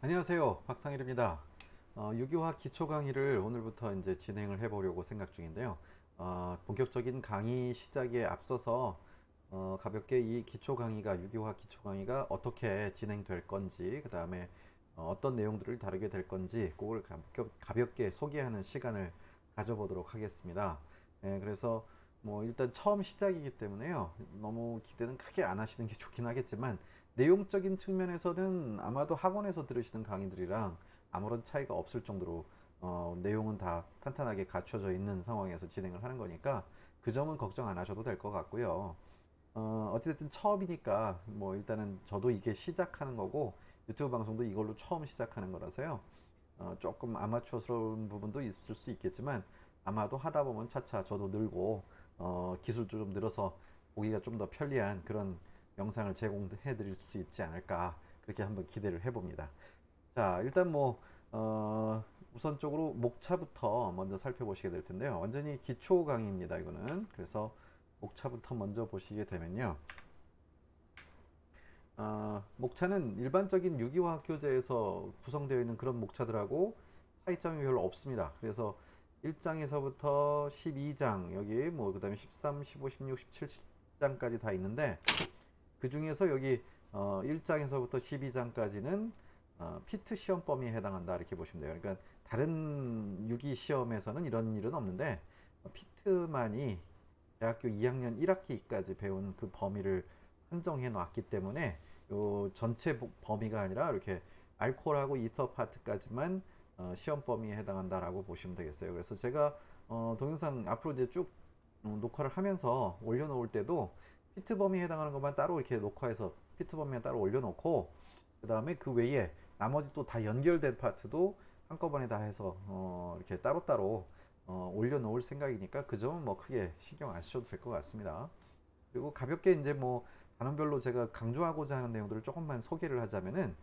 안녕하세요. 박상일입니다. 어, 유기화학 기초 강의를 오늘부터 이제 진행을 해 보려고 생각 중인데요. 어, 본격적인 강의 시작에 앞서서 어, 가볍게 이 기초 강의가 유기화학 기초 강의가 어떻게 진행될 건지 그 다음에 어, 떤 내용들을 다루게 될 건지 그걸 가볍게 소개하는 시간을 가져보도록 하겠습니다. 예, 그래서 뭐 일단 처음 시작이기 때문에요. 너무 기대는 크게 안 하시는 게 좋긴 하겠지만 내용적인 측면에서는 아마도 학원에서 들으시는 강의들이랑 아무런 차이가 없을 정도로 어, 내용은 다 탄탄하게 갖춰져 있는 상황에서 진행을 하는 거니까 그 점은 걱정 안 하셔도 될 것 같고요. 어, 어찌됐든 처음이니까 뭐 일단은 저도 이게 시작하는 거고 유튜브 방송도 이걸로 처음 시작하는 거라서요. 어, 조금 아마추어스러운 부분도 있을 수 있겠지만 아마도 하다 보면 차차 저도 늘고 어, 기술도 좀 늘어서 보기가 좀 더 편리한 그런 영상을 제공해 드릴 수 있지 않을까 그렇게 한번 기대를 해봅니다. 자 일단 뭐 어, 우선적으로 목차부터 먼저 살펴보시게 될 텐데요. 완전히 기초 강의입니다 이거는. 그래서 목차부터 먼저 보시게 되면요. 어, 목차는 일반적인 유기화학 교재에서 구성되어 있는 그런 목차들하고 차이점이 별로 없습니다. 그래서 1장에서부터 12장 여기 뭐 그 다음에 13, 15, 16, 17장까지 다 있는데 그 중에서 여기 어, 1장에서부터 12장까지는 어, 피트 시험 범위에 해당한다 이렇게 보시면 돼요. 그러니까 다른 유기 시험에서는 이런 일은 없는데 어, 피트만이 대학교 2학년 1학기까지 배운 그 범위를 한정해 놨기 때문에 요 전체 범위가 아니라 이렇게 알코올하고 이터 파트까지만 어, 시험 범위에 해당한다라고 보시면 되겠어요. 그래서 제가 어, 동영상 앞으로 이제 쭉 음, 녹화를 하면서 올려놓을 때도 피트 범위에 해당하는 것만 따로 이렇게 녹화해서 피트 범위에 따로 올려놓고 그 다음에 그 외에 나머지 또 다 연결된 파트도 한꺼번에 다 해서 어 이렇게 따로따로 어 올려놓을 생각이니까 그 점은 뭐 크게 신경 안 쓰셔도 될 것 같습니다. 그리고 가볍게 이제 뭐 단원별로 제가 강조하고자 하는 내용들을 조금만 소개를 하자면은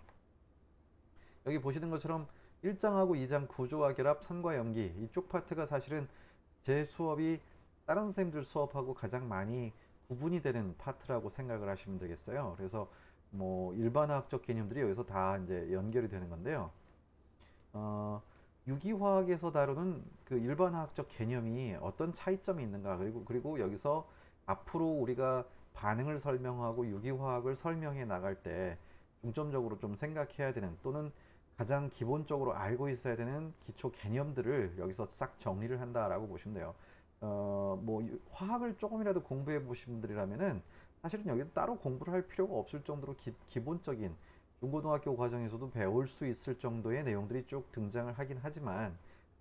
여기 보시는 것처럼 1장하고 2장 구조와 결합, 산과 연기 이쪽 파트가 사실은 제 수업이 다른 선생님들 수업하고 가장 많이 구분이 되는 파트라고 생각을 하시면 되겠어요. 그래서 뭐 일반화학적 개념들이 여기서 다 이제 연결이 되는 건데요. 어, 유기화학에서 다루는 그 일반화학적 개념이 어떤 차이점이 있는가 그리고 그리고 여기서 앞으로 우리가 반응을 설명하고 유기화학을 설명해 나갈 때 중점적으로 좀 생각해야 되는 또는 가장 기본적으로 알고 있어야 되는 기초 개념들을 여기서 싹 정리를 한다라고 보시면 돼요. 어, 뭐 화학을 조금이라도 공부해 보신 분들이라면은 사실은 여기 따로 공부를 할 필요가 없을 정도로 기, 본적인 중고등학교 과정에서도 배울 수 있을 정도의 내용들이 쭉 등장을 하긴 하지만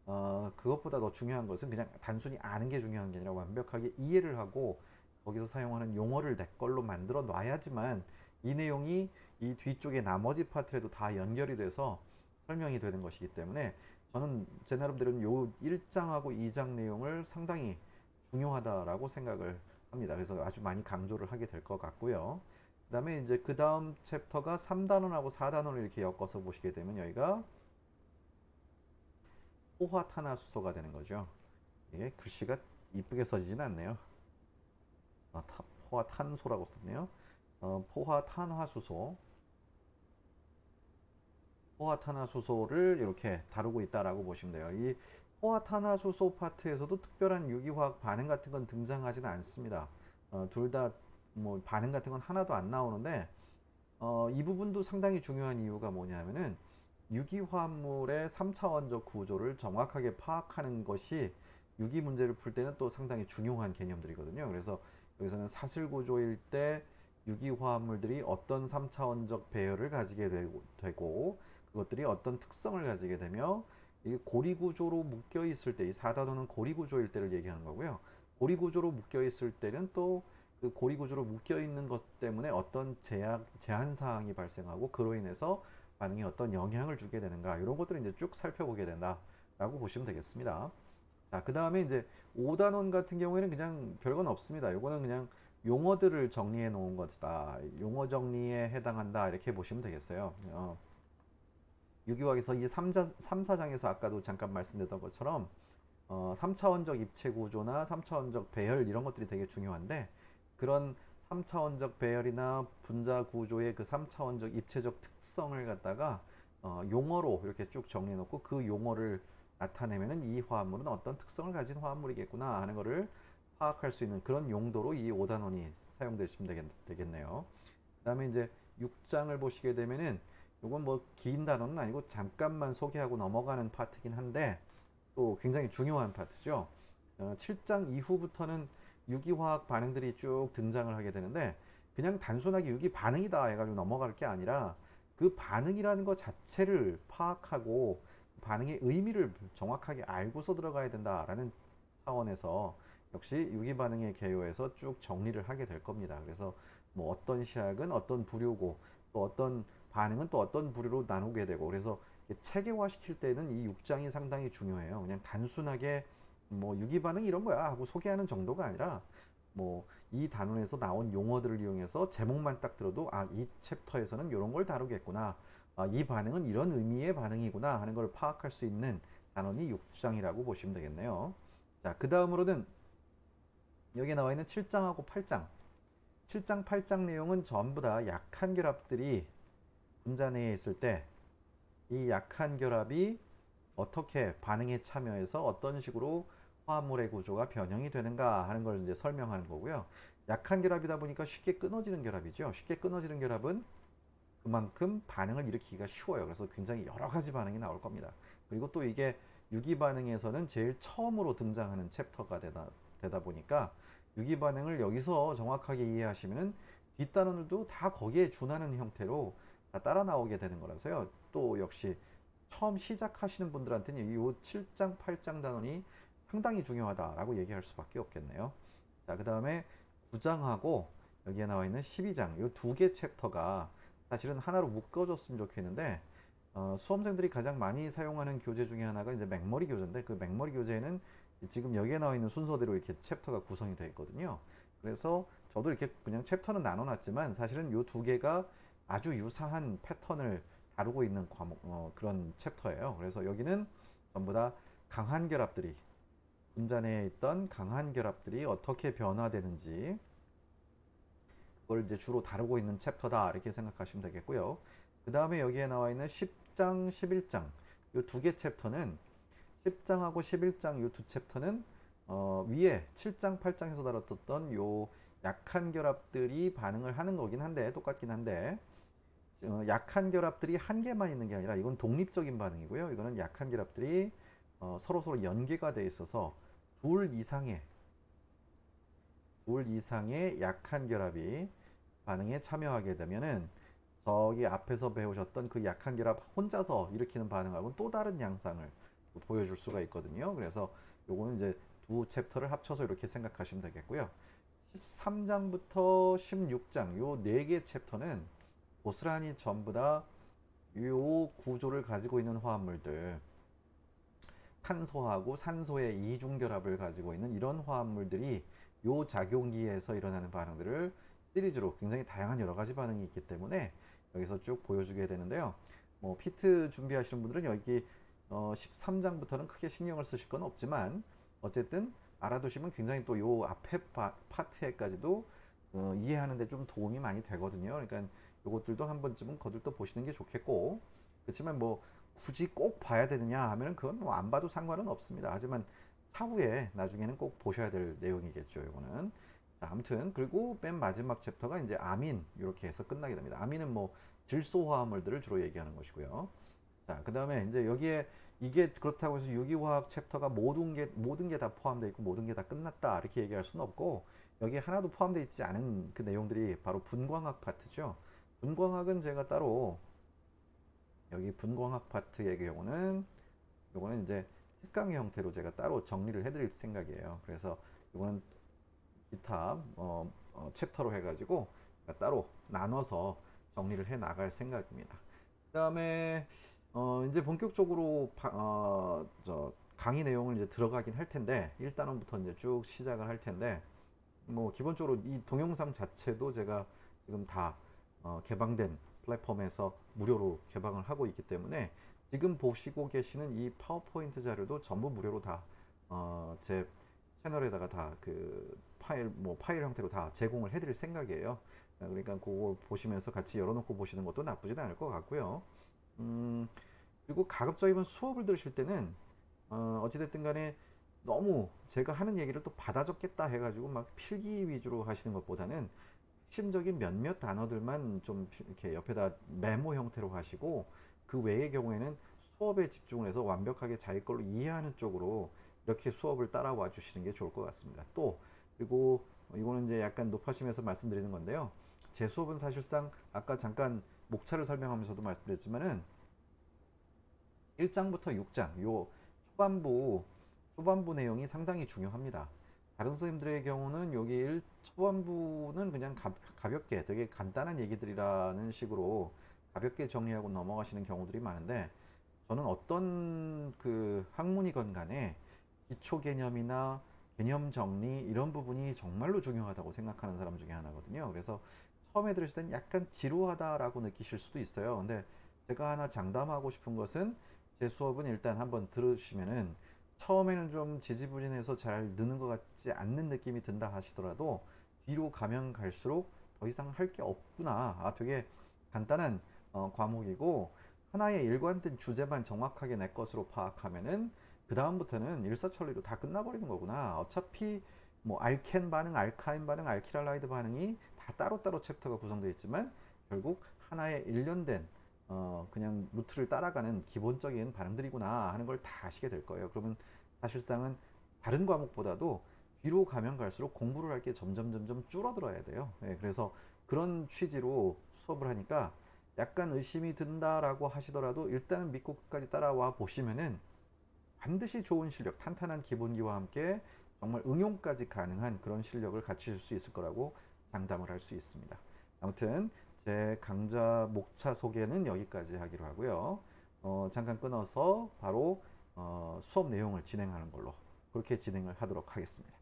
어, 그것보다 더 중요한 것은 그냥 단순히 아는 게 중요한 게 아니라 완벽하게 이해를 하고 거기서 사용하는 용어를 내 걸로 만들어 놔야지만 이 내용이 이 뒤쪽에 나머지 파트에도 다 연결이 돼서 설명이 되는 것이기 때문에 저는 제 나름대로는 요 1장하고 2장 내용을 상당히 중요하다라고 생각을 합니다. 그래서 아주 많이 강조를 하게 될 것 같고요. 그 다음에 이제 그 다음 챕터가 3단원하고 4단원을 이렇게 엮어서 보시게 되면 여기가 포화탄화수소가 되는 거죠. 이게 글씨가 이쁘게 써지진 않네요. 아, 포화탄소라고 썼네요. 어, 포화탄화수소 포화탄화수소를 이렇게 다루고 있다라고 보시면 돼요. 이 포화탄화수소 파트에서도 특별한 유기화학 반응 같은 건 등장하지는 않습니다. 어, 둘다 뭐 반응 같은 건 하나도 안 나오는데 어, 이 부분도 상당히 중요한 이유가 뭐냐면은 유기화합물의 3차원적 구조를 정확하게 파악하는 것이 유기 문제를 풀 때는 또 상당히 중요한 개념들이거든요. 그래서 여기서는 사슬 구조일 때 유기화합물들이 어떤 3차원적 배열을 가지게 되고 그것들이 어떤 특성을 가지게 되며 이 고리 구조로 묶여 있을 때이 4단원은 고리 구조일 때를 얘기하는 거고요. 고리 구조로 묶여 있을 때는 또 그 고리 구조로 묶여 있는 것 때문에 어떤 제약, 제한 사항이 발생하고 그로 인해서 반응에 어떤 영향을 주게 되는가 이런 것들을 이제 쭉 살펴보게 된다라고 보시면 되겠습니다. 자, 그 다음에 이제 5단원 같은 경우에는 그냥 별건 없습니다. 요거는 그냥 용어들을 정리해 놓은 것이다. 용어 정리에 해당한다. 이렇게 보시면 되겠어요. 어. 유기화학에서 이 3자, 3, 4장에서 아까도 잠깐 말씀드렸던 것처럼 어, 3차원적 입체 구조나 3차원적 배열 이런 것들이 되게 중요한데 그런 3차원적 배열이나 분자 구조의 그 3차원적 입체적 특성을 갖다가 어, 용어로 이렇게 쭉 정리해 놓고 그 용어를 나타내면은 이 화합물은 어떤 특성을 가진 화합물이겠구나 하는 거를 파악할 수 있는 그런 용도로 이 5단원이 사용되시면 되겠, 되겠네요. 그 다음에 이제 6장을 보시게 되면은 이건 뭐 긴 단어는 아니고 잠깐만 소개하고 넘어가는 파트긴 한데 또 굉장히 중요한 파트죠. 어, 7장 이후부터는 유기화학 반응들이 쭉 등장을 하게 되는데 그냥 단순하게 유기 반응이다 해가지고 넘어갈 게 아니라 그 반응이라는 것 자체를 파악하고 반응의 의미를 정확하게 알고서 들어가야 된다라는 차원에서 역시 유기 반응의 개요에서 쭉 정리를 하게 될 겁니다. 그래서 뭐 어떤 시약은 어떤 부류고 또 어떤 반응은 또 어떤 부류로 나누게 되고 그래서 체계화 시킬 때는 이 6장이 상당히 중요해요. 그냥 단순하게 뭐 유기 반응 이런 거야 하고 소개하는 정도가 아니라 뭐 이 단원에서 나온 용어들을 이용해서 제목만 딱 들어도 아 이 챕터에서는 이런 걸 다루겠구나 아, 이 반응은 이런 의미의 반응이구나 하는 걸 파악할 수 있는 단원이 6장이라고 보시면 되겠네요. 자, 그 다음으로는 여기에 나와 있는 7장하고 8장. 7장, 8장 내용은 전부 다 약한 결합들이 분자 내에 있을 때 이 약한 결합이 어떻게 반응에 참여해서 어떤 식으로 화합물의 구조가 변형이 되는가 하는 걸 이제 설명하는 거고요. 약한 결합이다 보니까 쉽게 끊어지는 결합이죠. 쉽게 끊어지는 결합은 그만큼 반응을 일으키기가 쉬워요. 그래서 굉장히 여러 가지 반응이 나올 겁니다. 그리고 또 이게 유기 반응에서는 제일 처음으로 등장하는 챕터가 되다, 되다 보니까 유기 반응을 여기서 정확하게 이해하시면은 뒷단원들도 다 거기에 준하는 형태로 다 따라 나오게 되는 거라서요. 또 역시 처음 시작하시는 분들한테는 이 7장, 8장 단원이 상당히 중요하다라고 얘기할 수밖에 없겠네요. 자, 그 다음에 9장하고 여기에 나와 있는 12장, 이 두 개 챕터가 사실은 하나로 묶어줬으면 좋겠는데 어, 수험생들이 가장 많이 사용하는 교재 중에 하나가 이제 맥머리 교재인데 그 맥머리 교재는 지금 여기에 나와 있는 순서대로 이렇게 챕터가 구성이 되어 있거든요. 그래서 저도 이렇게 그냥 챕터는 나눠놨지만 사실은 이 두 개가 아주 유사한 패턴을 다루고 있는 과목 어, 그런 챕터예요. 그래서 여기는 전부 다 강한 결합들이 분자 내에 있던 강한 결합들이 어떻게 변화되는지 그걸 이제 주로 다루고 있는 챕터다 이렇게 생각하시면 되겠고요. 그 다음에 여기에 나와 있는 10장, 11장 이 두 개 챕터는 10장하고 11장 이 두 챕터는 어, 위에 7장, 8장에서 다뤘던 요 약한 결합들이 반응을 하는 거긴 한데 똑같긴 한데 어, 약한 결합들이 한 개만 있는 게 아니라 이건 독립적인 반응이고요. 이거는 약한 결합들이 어, 서로 서로 연계가 돼 있어서 둘 이상의 둘 이상의 약한 결합이 반응에 참여하게 되면은 저기 앞에서 배우셨던 그 약한 결합 혼자서 일으키는 반응하고는 또 다른 양상을 보여줄 수가 있거든요. 그래서 요거는 이제 두 챕터를 합쳐서 이렇게 생각하시면 되겠고요. 13장부터 16장 요 네 개 챕터는 고스란히 전부 다 요 구조를 가지고 있는 화합물들 탄소하고 산소의 이중 결합을 가지고 있는 이런 화합물들이 요 작용기에서 일어나는 반응들을 시리즈로 굉장히 다양한 여러 가지 반응이 있기 때문에 여기서 쭉 보여주게 되는데요. 뭐 PEET 준비하시는 분들은 여기 어 13장부터는 크게 신경을 쓰실 건 없지만 어쨌든 알아두시면 굉장히 또 요 앞에 파, 파트에까지도 어 이해하는 데 좀 도움이 많이 되거든요. 그러니까 요것들도 한 번쯤은 거들떠 보시는 게 좋겠고 그렇지만 뭐 굳이 꼭 봐야 되느냐 하면은 그건 뭐 안 봐도 상관은 없습니다. 하지만 차후에 나중에는 꼭 보셔야 될 내용이겠죠. 이거는 자, 아무튼 그리고 맨 마지막 챕터가 이제 아민 이렇게 해서 끝나게 됩니다. 아민은 뭐 질소 화합물들을 주로 얘기하는 것이고요. 자, 그 다음에 이제 여기에 이게 그렇다고 해서 유기화학 챕터가 모든 게 모든 게 다 포함되어 있고 모든 게 다 끝났다 이렇게 얘기할 수는 없고 여기에 하나도 포함되어 있지 않은 그 내용들이 바로 분광학 파트죠. 분광학은 제가 따로 여기 분광학 파트의 경우는 요거는 이제 특강의 형태로 제가 따로 정리를 해드릴 생각이에요. 그래서 이거는 기타 어, 어, 챕터로 해가지고 따로 나눠서 정리를 해 나갈 생각입니다. 그 다음에 어, 이제 본격적으로 바, 어, 저 강의 내용을 이제 들어가긴 할 텐데 1단원부터 이제 쭉 시작을 할 텐데 뭐 기본적으로 이 동영상 자체도 제가 지금 다 어, 개방된 플랫폼에서 무료로 개방을 하고 있기 때문에 지금 보시고 계시는 이 파워포인트 자료도 전부 무료로 다, 어, 제 채널에다가 다 그 파일, 뭐 파일 형태로 다 제공을 해드릴 생각이에요. 그러니까 그거 보시면서 같이 열어놓고 보시는 것도 나쁘진 않을 것 같고요. 음, 그리고 가급적이면 수업을 들으실 때는 어, 어찌됐든 간에 너무 제가 하는 얘기를 또 받아 적겠다 해가지고 막 필기 위주로 하시는 것보다는 핵심적인 몇몇 단어들만 좀 이렇게 옆에다 메모 형태로 하시고 그 외의 경우에는 수업에 집중을 해서 완벽하게 자기 걸로 이해하는 쪽으로 이렇게 수업을 따라와 주시는 게 좋을 것 같습니다. 또 그리고 이거는 이제 약간 높아심에서 말씀드리는 건데요. 제 수업은 사실상 아까 잠깐 목차를 설명하면서도 말씀드렸지만은 1장부터 6장 요 초반부 초반부 내용이 상당히 중요합니다. 다른 선생님들의 경우는 여기 1 초반부는 그냥 가, 가볍게 되게 간단한 얘기들이라는 식으로 가볍게 정리하고 넘어가시는 경우들이 많은데 저는 어떤 그 학문이건 간에 기초 개념이나 개념 정리 이런 부분이 정말로 중요하다고 생각하는 사람 중에 하나거든요. 그래서 처음에 들으실 땐 약간 지루하다라고 느끼실 수도 있어요. 근데 제가 하나 장담하고 싶은 것은 제 수업은 일단 한번 들으시면은 처음에는 좀 지지부진해서 잘 느는 것 같지 않는 느낌이 든다 하시더라도 뒤로 가면 갈수록 더 이상 할 게 없구나. 아, 되게 간단한 어, 과목이고 하나의 일관된 주제만 정확하게 내 것으로 파악하면은 그 다음부터는 일사천리로 다 끝나버리는 거구나. 어차피 뭐 알켄 반응, 알카인 반응, alkyl halide 반응이 다 따로따로 챕터가 구성되어 있지만 결국 하나의 일련된 어 그냥 루트를 따라가는 기본적인 반응들이구나 하는 걸 다 아시게 될 거예요. 그러면 사실상은 다른 과목보다도 뒤로 가면 갈수록 공부를 할 게 점점 점점 줄어들어야 돼요. 네, 그래서 그런 취지로 수업을 하니까 약간 의심이 든다라고 하시더라도 일단은 믿고 끝까지 따라와 보시면은 반드시 좋은 실력, 탄탄한 기본기와 함께 정말 응용까지 가능한 그런 실력을 갖추실 수 있을 거라고 장담을 할 수 있습니다. 아무튼 제 강좌 목차 소개는 여기까지 하기로 하고요. 어, 잠깐 끊어서 바로 어, 수업 내용을 진행하는 걸로 그렇게 진행을 하도록 하겠습니다.